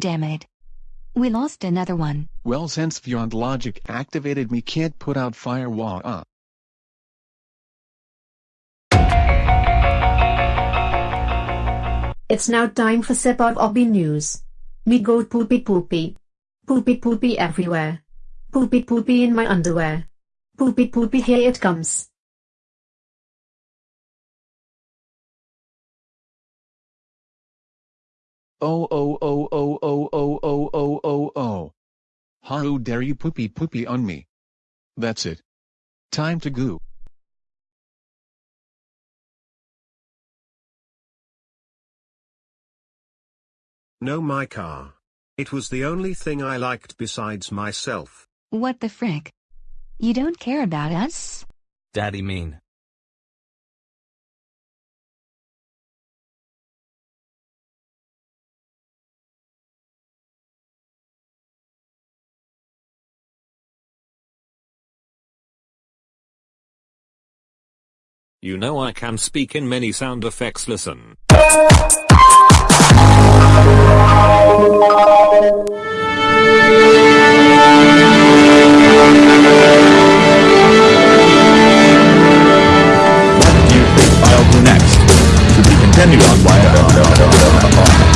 Damn it. We lost another one. Well since Beyond Logic activated me can't put out firewall uh. It's now time for Sip of Obby News. Me go poopy poopy. Poopy poopy everywhere. Poopy poopy in my underwear. Poopy poopy here it comes. Oh oh oh oh oh oh oh oh oh oh. How dare you poopy poopy on me. That's it. Time to goo. No my car. It was the only thing I liked besides myself. What the frick? You don't care about us? Daddy mean. You know I can speak in many sound effects listen. What do you think I'll do next? To be continued on Wire.